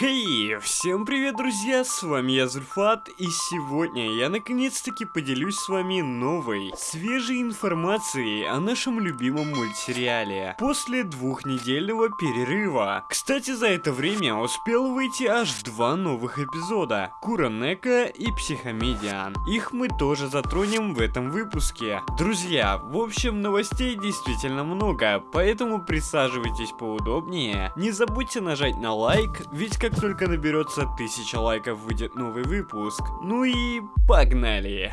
Хей, всем привет, друзья, с вами я, Зульфат, и сегодня я наконец-таки поделюсь с вами новой, свежей информацией о нашем любимом мультсериале после двухнедельного перерыва. Кстати, за это время успел выйти аж два новых эпизода, Куранека и Психомедиан. Их мы тоже затронем в этом выпуске. Друзья, в общем, новостей действительно много, поэтому присаживайтесь поудобнее, не забудьте нажать на лайк, ведь как только наберется 1000 лайков, выйдет новый выпуск. Ну и погнали!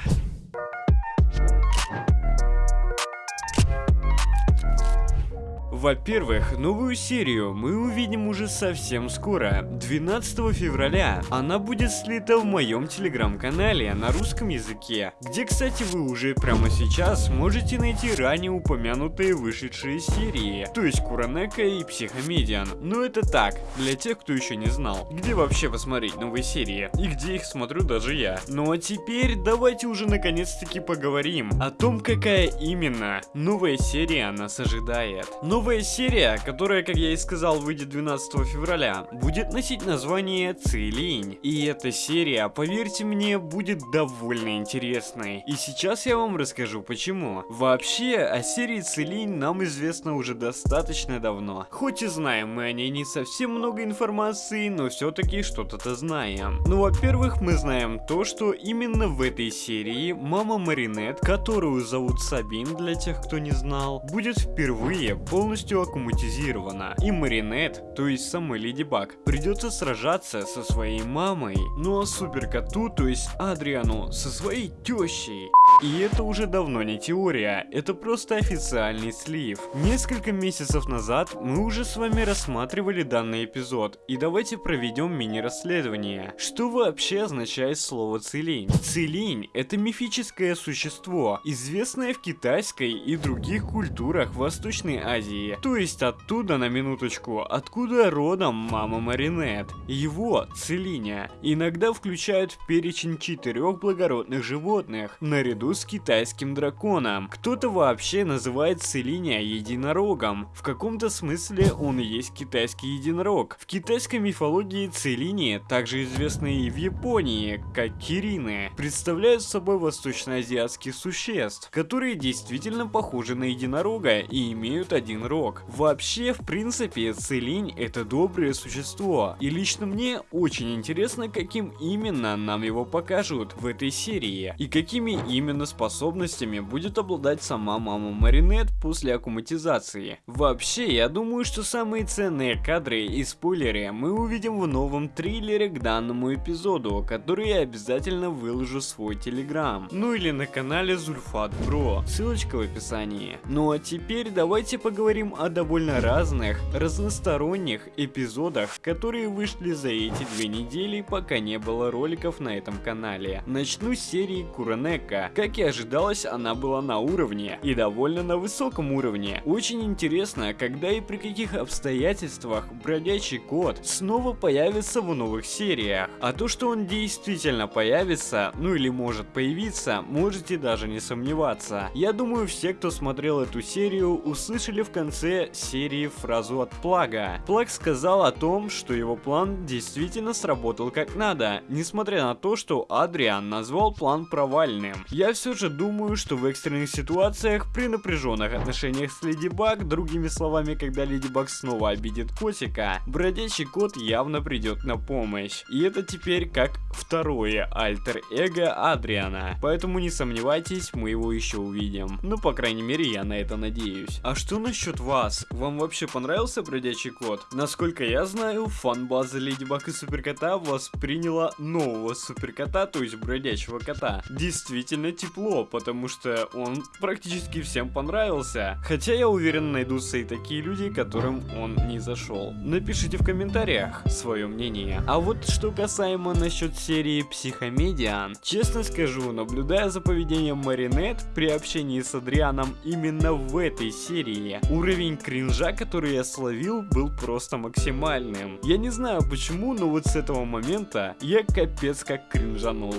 Во-первых, новую серию мы увидим уже совсем скоро, 12 февраля. Она будет слита в моем телеграм-канале на русском языке, где, кстати, вы уже прямо сейчас можете найти ранее упомянутые вышедшие серии, то есть Куранека и Психомедиан. Но это так, для тех, кто еще не знал, где вообще посмотреть новые серии, и где их смотрю даже я. Ну а теперь давайте уже наконец-таки поговорим о том, какая именно новая серия нас ожидает. Новая Новая серия, которая, как я и сказал, выйдет 12 февраля, будет носить название Цилинь. И эта серия, поверьте мне, будет довольно интересной. И сейчас я вам расскажу почему. Вообще, о серии Цилинь нам известно уже достаточно давно. Хоть и знаем мы о ней не совсем много информации, но все-таки что-то-то знаем. Ну, во-первых, мы знаем то, что именно в этой серии мама Маринет, которую зовут Сабин для тех, кто не знал, будет впервые полностью полностью аккуматизирована. И Маринет, то есть самой Леди Баг, придется сражаться со своей мамой. Ну а Супер Коту, то есть Адриану, со своей тещей. И это уже давно не теория, это просто официальный слив. Несколько месяцев назад мы уже с вами рассматривали данный эпизод, и давайте проведем мини-расследование. Что вообще означает слово Целинь? Целинь – это мифическое существо, известное в китайской и других культурах Восточной Азии. То есть оттуда, на минуточку, откуда родом мама Маринет. Его, Целиня, иногда включают в перечень четырех благородных животных, наряду наряду с китайским драконом. Кто-то вообще называет Целиния единорогом. В каком-то смысле он и есть китайский единорог. В китайской мифологии Целини, также известные и в Японии, как Кирины, представляют собой восточноазиатских существ, которые действительно похожи на единорога и имеют один рог. Вообще, в принципе, Целинь это доброе существо, и лично мне очень интересно, каким именно нам его покажут в этой серии, и какими именно именно способностями будет обладать сама мама Маринет после аккуматизации. Вообще, я думаю, что самые ценные кадры и спойлеры мы увидим в новом триллере к данному эпизоду, который я обязательно выложу в свой телеграм. Ну или на канале Зульфат Бро, ссылочка в описании. Ну а теперь давайте поговорим о довольно разных, разносторонних эпизодах, которые вышли за эти две недели, пока не было роликов на этом канале. Начну с серии Куранека. Как как и ожидалось, она была на уровне, и довольно на высоком уровне. Очень интересно, когда и при каких обстоятельствах бродячий кот снова появится в новых сериях. А то, что он действительно появится, ну или может появиться, можете даже не сомневаться. Я думаю, все, кто смотрел эту серию, услышали в конце серии фразу от Плага. Плаг сказал о том, что его план действительно сработал как надо, несмотря на то, что Адриан назвал план провальным. Я все же думаю, что в экстренных ситуациях, при напряженных отношениях с Леди Баг, другими словами, когда Леди Баг снова обидит котика, бродячий кот явно придет на помощь. И это теперь как второе альтер-эго Адриана. Поэтому не сомневайтесь, мы его еще увидим. Ну, по крайней мере, я на это надеюсь. А что насчет вас? Вам вообще понравился бродячий кот? Насколько я знаю, фан-база Леди Баг и Суперкота восприняла нового Суперкота, то есть бродячего кота. Действительно, тепло, потому что он практически всем понравился. Хотя я уверен, найдутся и такие люди, которым он не зашел. Напишите в комментариях свое мнение. А вот что касаемо насчет серии Психомедиан, честно скажу, наблюдая за поведением Маринет при общении с Адрианом именно в этой серии, уровень кринжа, который я словил, был просто максимальным. Я не знаю почему, но вот с этого момента я капец как кринжанул.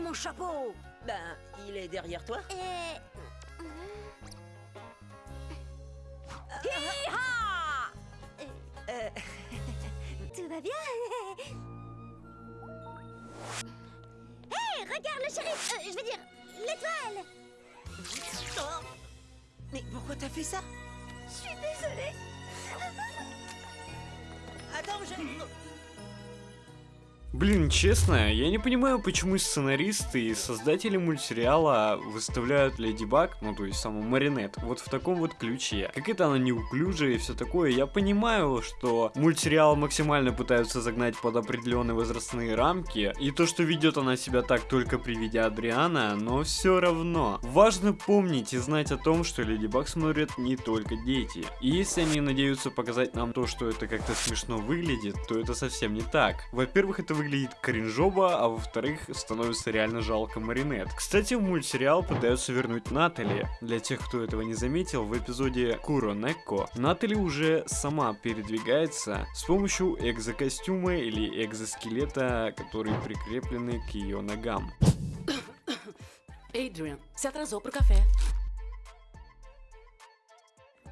Mon chapeau Ben, il est derrière toi. Et... Euh, Tout va bien. Hé, regarde le shérif. Euh, Je veux dire, l'étoile. Oh. Mais pourquoi t'as fait ça? Je suis désolée. Attends, je... Блин, честно, я не понимаю, почему сценаристы и создатели мультсериала выставляют Леди Баг, ну то есть саму Маринет, вот в таком вот ключе. Как это она неуклюжая и все такое. Я понимаю, что мультсериал максимально пытаются загнать под определенные возрастные рамки, и то, что ведет она себя так только при виде Адриана, но все равно. Важно помнить и знать о том, что Леди Баг смотрят не только дети. И если они надеются показать нам то, что это как-то смешно выглядит, то это совсем не так. Во-первых, это выглядит кринжово, а во-вторых, становится реально жалко Маринет. Кстати, в мультсериал пытаются вернуть Натали. Для тех, кто этого не заметил, в эпизоде Куро Некко Натали уже сама передвигается с помощью экзокостюма или экзоскелета, которые прикреплены к ее ногам. Adrian, se atrasou pro café.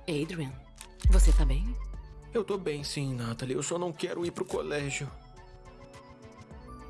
Adrian, você tá bem? Eu tô bem sim, Natalie. Eu só não quero ir pro colégio.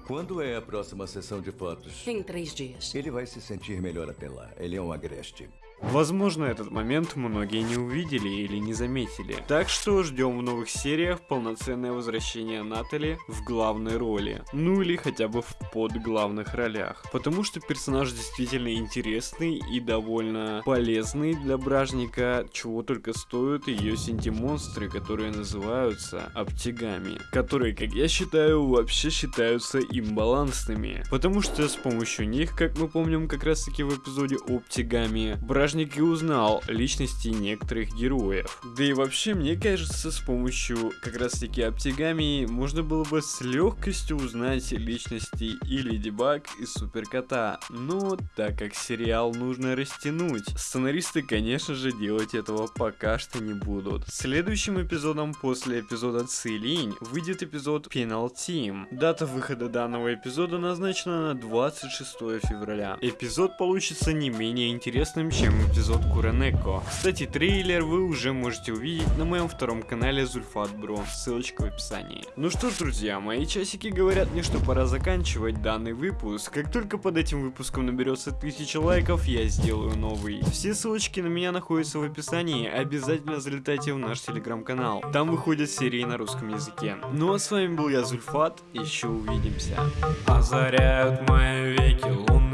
Quando é a próxima sessão de fotos? Em três dias. Ele vai se sentir melhor até lá. Ele é um agreste. Возможно, этот момент многие не увидели или не заметили. Так что ждем в новых сериях полноценное возвращение Натали в главной роли. Ну или хотя бы в подглавных ролях. Потому что персонаж действительно интересный и довольно полезный для бражника, чего только стоят ее синтимонстры, которые называются оптигами. Которые, как я считаю, вообще считаются имбалансными. Потому что с помощью них, как мы помним как раз таки в эпизоде оптигами, бражник и узнал личности некоторых героев. Да и вообще, мне кажется, с помощью как раз таки оптигами можно было бы с легкостью узнать личности и Леди Баг, и Суперкота. Но так как сериал нужно растянуть, сценаристы, конечно же, делать этого пока что не будут. Следующим эпизодом после эпизода Цилинь выйдет эпизод Penal Team. Дата выхода данного эпизода назначена на 26 февраля. Эпизод получится не менее интересным, чем эпизод Куранеко. Кстати, трейлер вы уже можете увидеть на моем втором канале Зульфат Бро, ссылочка в описании. Ну что друзья, мои часики говорят мне, что пора заканчивать данный выпуск. Как только под этим выпуском наберется 1000 лайков, я сделаю новый. Все ссылочки на меня находятся в описании, обязательно залетайте в наш телеграм-канал. Там выходят серии на русском языке. Ну а с вами был я, Зульфат, еще увидимся. Озаряют мои веки,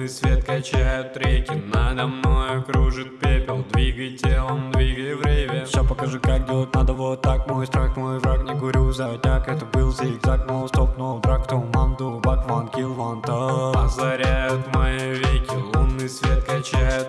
Лунный свет качает реки. Надо мной кружит пепел Двигай телом, двигай время Все покажи, как делать надо вот так Мой страх, мой враг, не курю затяг Это был зигзаг, но стопнул драк Туман, дубак, ван, килл, ван, Озаряют мои веки Лунный свет качает